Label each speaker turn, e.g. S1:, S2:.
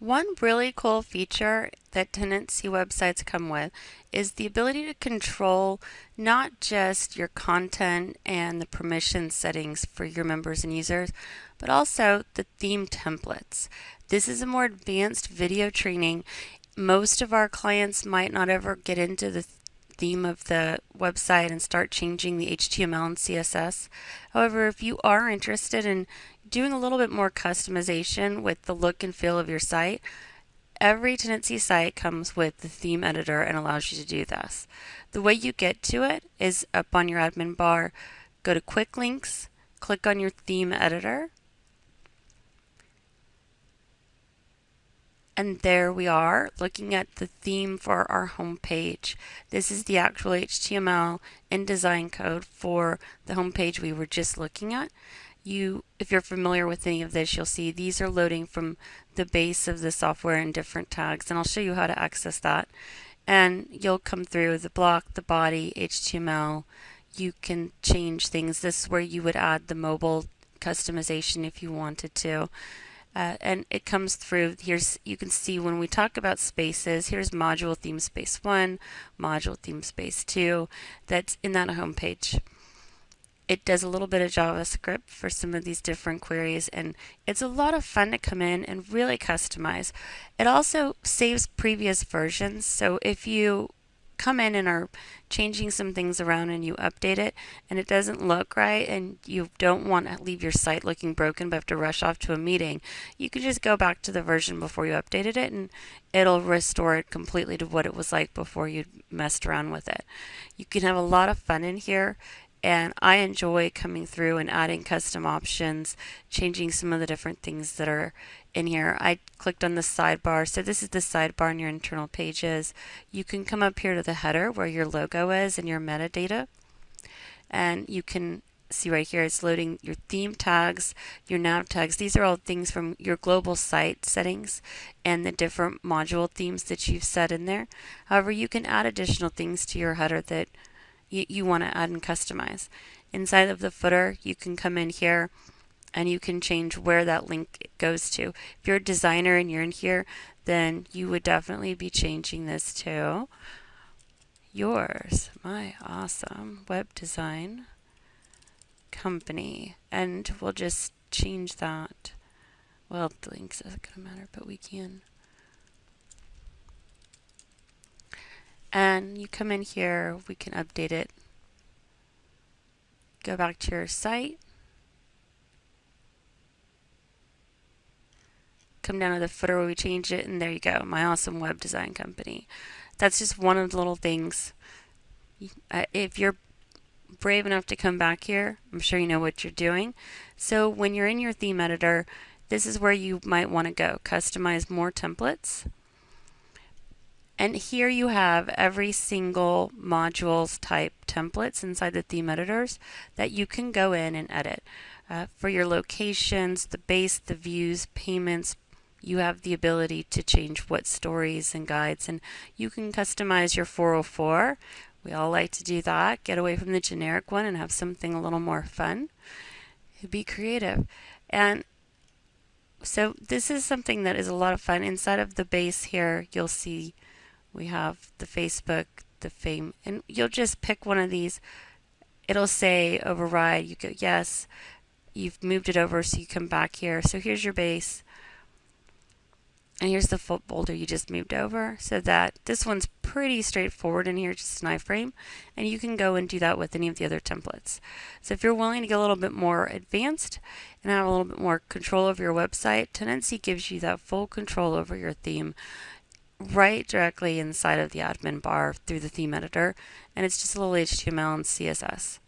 S1: One really cool feature that Tendenci websites come with is the ability to control not just your content and the permission settings for your members and users, but also the theme templates. This is a more advanced video training. Most of our clients might not ever get into the theme of the website and start changing the HTML and CSS. However, if you are interested in doing a little bit more customization with the look and feel of your site, every Tendenci site comes with the theme editor and allows you to do this. The way you get to it is up on your admin bar, go to quick links, click on your theme editor, and there we are looking at the theme for our home page. This is the actual HTML and design code for the home page we were just looking at you, if you're familiar with any of this, you'll see these are loading from the base of the software in different tags, and I'll show you how to access that. And you'll come through the block, the body, HTML. You can change things. This is where you would add the mobile customization if you wanted to. Uh, and it comes through here's you can see when we talk about spaces here's module theme space 1 module theme space 2 that's in that home page it does a little bit of JavaScript for some of these different queries and it's a lot of fun to come in and really customize. It also saves previous versions so if you come in and are changing some things around and you update it and it doesn't look right and you don't want to leave your site looking broken but have to rush off to a meeting, you can just go back to the version before you updated it and it'll restore it completely to what it was like before you messed around with it. You can have a lot of fun in here and I enjoy coming through and adding custom options, changing some of the different things that are in here. I clicked on the sidebar. So this is the sidebar in your internal pages. You can come up here to the header where your logo is and your metadata. And you can see right here it's loading your theme tags, your nav tags. These are all things from your global site settings and the different module themes that you've set in there. However, you can add additional things to your header that you, you want to add and customize. Inside of the footer, you can come in here and you can change where that link goes to. If you're a designer and you're in here, then you would definitely be changing this to yours, my awesome web design company. And we'll just change that. Well, the links to matter, but we can. And you come in here we can update it. Go back to your site. Come down to the footer where we changed it and there you go my awesome web design company. That's just one of the little things. Uh, if you're brave enough to come back here I'm sure you know what you're doing. So when you're in your theme editor this is where you might want to go customize more templates and here you have every single modules type templates inside the theme editors that you can go in and edit. Uh, for your locations, the base, the views, payments, you have the ability to change what stories and guides and you can customize your 404. We all like to do that. Get away from the generic one and have something a little more fun. Be creative. And so this is something that is a lot of fun. Inside of the base here, you'll see we have the Facebook, the Fame, and you'll just pick one of these. It'll say override. You go yes. You've moved it over, so you come back here. So here's your base. And here's the folder you just moved over. So that this one's pretty straightforward in here, just an iframe. And you can go and do that with any of the other templates. So if you're willing to get a little bit more advanced and have a little bit more control over your website, Tendenci gives you that full control over your theme right directly inside of the admin bar through the theme editor and it's just a little HTML and CSS.